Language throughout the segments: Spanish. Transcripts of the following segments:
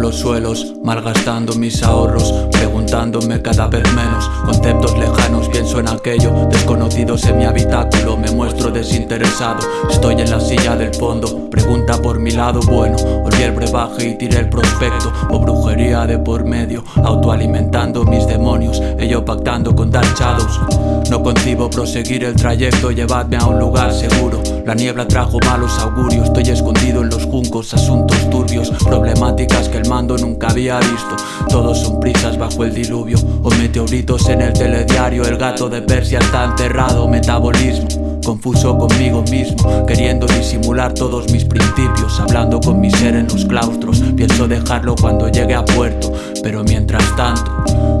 los suelos, malgastando mis ahorros, preguntándome cada vez menos. Conceptos lejanos, pienso en aquello, desconocidos en mi habitáculo, me muestro desinteresado. Estoy en la silla del fondo, pregunta por mi lado bueno. Olvidé el brebaje y tiré el prospecto, o brujería de por medio, autoalimentando mis demonios, ello pactando con Dark. No concibo proseguir el trayecto, llevadme a un lugar seguro. La niebla trajo malos augurios, estoy escondido en juncos, asuntos turbios, problemáticas que el mando nunca había visto. Todos son prisas bajo el diluvio, o meteoritos en el telediario. El gato de Persia está enterrado, metabolismo. Confuso conmigo mismo, queriendo disimular todos mis principios, hablando con mi ser en los claustros. Pienso dejarlo cuando llegue a puerto, pero mientras tanto,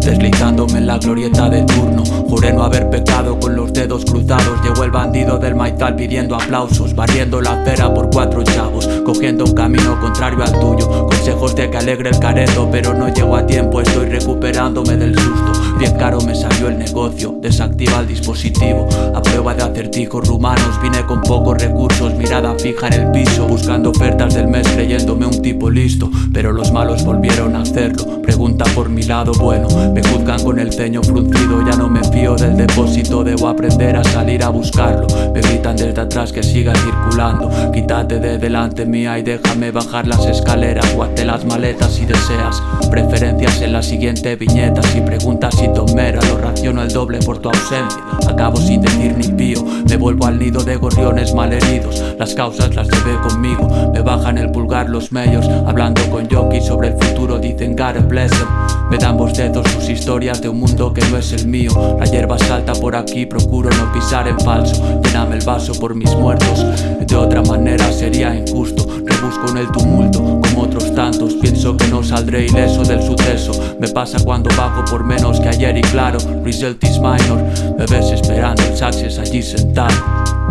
deslizándome en la glorieta de turno, juré no haber pecado con los dedos cruzados. Llegó el bandido del maizal pidiendo aplausos, barriendo la acera por cuatro chavos, cogiendo un camino contrario al tuyo. Consejos de alegre el careto, pero no llego a tiempo, estoy recuperándome del susto. Bien caro me salió el negocio, desactiva el dispositivo, a prueba de acertijos rumanos. Vine con pocos recursos, mirada fija en el piso, buscando ofertas del mes, creyéndome un tipo listo. Pero los malos volvieron a hacerlo. Pregunta por mi lado bueno, me juzgan con el ceño fruncido, ya no me fío del depósito, debo aprender a salir a buscarlo. Me gritan desde atrás que siga circulando, quítate de delante mía y déjame bajar las escaleras, guate las maletas si deseas. Preferencias en la siguiente viñeta, si preguntas si tomera, lo raciono el doble por tu ausencia. Acabo sin decir ni pío, vuelvo al nido de gorriones malheridos. Las causas las llevé conmigo, me bajan el pulgar los medios, hablando con Yoki sobre el futuro, dicen God bless em. Me dan bocetos sus historias de un mundo que no es el mío. La hierba salta por aquí, procuro no pisar en falso. Lléname el vaso por mis muertos, de otra manera sería injusto. Rebusco en el tumulto, como otros tantos. Pienso que no saldré ileso del suceso. Me pasa cuando bajo por menos que ayer y claro, result is minor. Me ves esperando el saxes allí sentado.